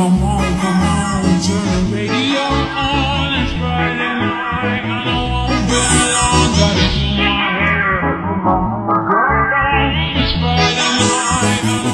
Come on, come on, turn the radio on. It's Friday night, and I won't be alone. Got it in my hair. It's Friday night.